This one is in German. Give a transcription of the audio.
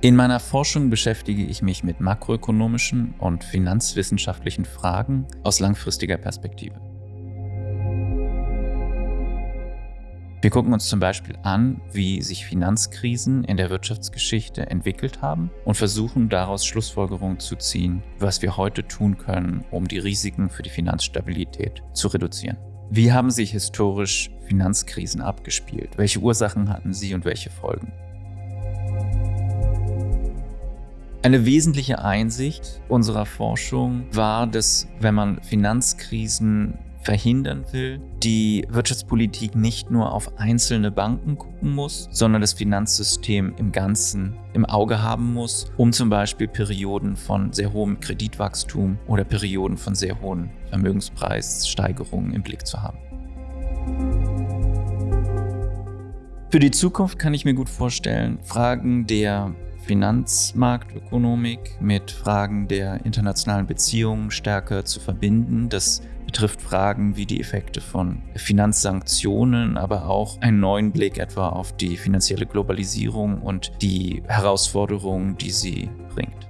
In meiner Forschung beschäftige ich mich mit makroökonomischen und finanzwissenschaftlichen Fragen aus langfristiger Perspektive. Wir gucken uns zum Beispiel an, wie sich Finanzkrisen in der Wirtschaftsgeschichte entwickelt haben und versuchen daraus Schlussfolgerungen zu ziehen, was wir heute tun können, um die Risiken für die Finanzstabilität zu reduzieren. Wie haben sich historisch Finanzkrisen abgespielt? Welche Ursachen hatten sie und welche Folgen? Eine wesentliche Einsicht unserer Forschung war, dass wenn man Finanzkrisen verhindern will, die Wirtschaftspolitik nicht nur auf einzelne Banken gucken muss, sondern das Finanzsystem im Ganzen im Auge haben muss, um zum Beispiel Perioden von sehr hohem Kreditwachstum oder Perioden von sehr hohen Vermögenspreissteigerungen im Blick zu haben. Für die Zukunft kann ich mir gut vorstellen, Fragen der Finanzmarktökonomik mit Fragen der internationalen Beziehungen stärker zu verbinden. Das betrifft Fragen wie die Effekte von Finanzsanktionen, aber auch einen neuen Blick etwa auf die finanzielle Globalisierung und die Herausforderungen, die sie bringt.